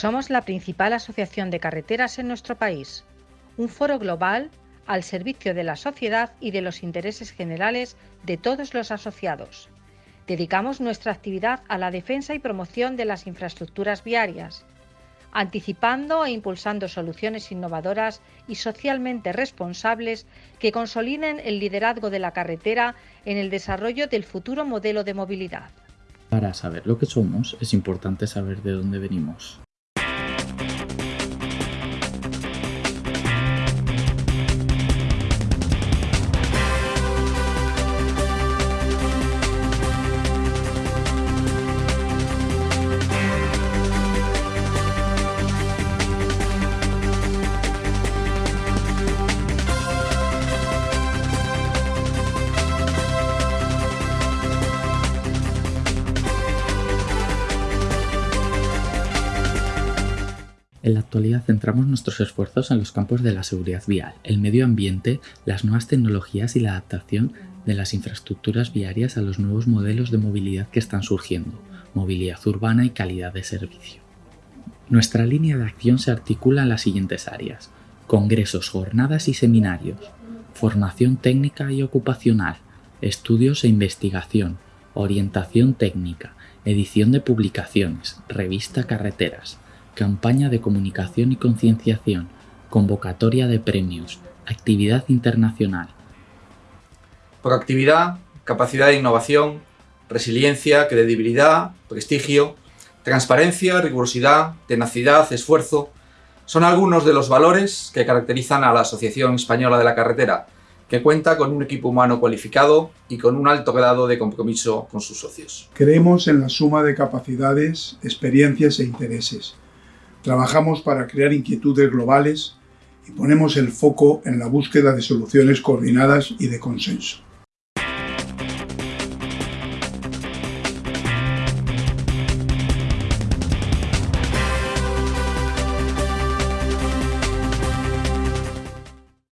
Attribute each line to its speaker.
Speaker 1: Somos la principal asociación de carreteras en nuestro país, un foro global al servicio de la sociedad y de los intereses generales de todos los asociados. Dedicamos nuestra actividad a la defensa y promoción de las infraestructuras viarias, anticipando e impulsando soluciones innovadoras y socialmente responsables que consoliden el liderazgo de la carretera en el desarrollo del futuro modelo de movilidad.
Speaker 2: Para saber lo que somos, es importante saber de dónde venimos. En la actualidad centramos nuestros esfuerzos en los campos de la seguridad vial, el medio ambiente, las nuevas tecnologías y la adaptación de las infraestructuras viarias a los nuevos modelos de movilidad que están surgiendo, movilidad urbana y calidad de servicio. Nuestra línea de acción se articula en las siguientes áreas, congresos, jornadas y seminarios, formación técnica y ocupacional, estudios e investigación, orientación técnica, edición de publicaciones, revista Carreteras, campaña de comunicación y concienciación, convocatoria de premios, actividad internacional.
Speaker 3: Proactividad, capacidad de innovación, resiliencia, credibilidad, prestigio, transparencia, rigurosidad, tenacidad, esfuerzo, son algunos de los valores que caracterizan a la Asociación Española de la Carretera, que cuenta con un equipo humano cualificado y con un alto grado de compromiso con sus socios.
Speaker 4: Creemos en la suma de capacidades, experiencias e intereses, Trabajamos para crear inquietudes globales y ponemos el foco en la búsqueda de soluciones coordinadas y de consenso.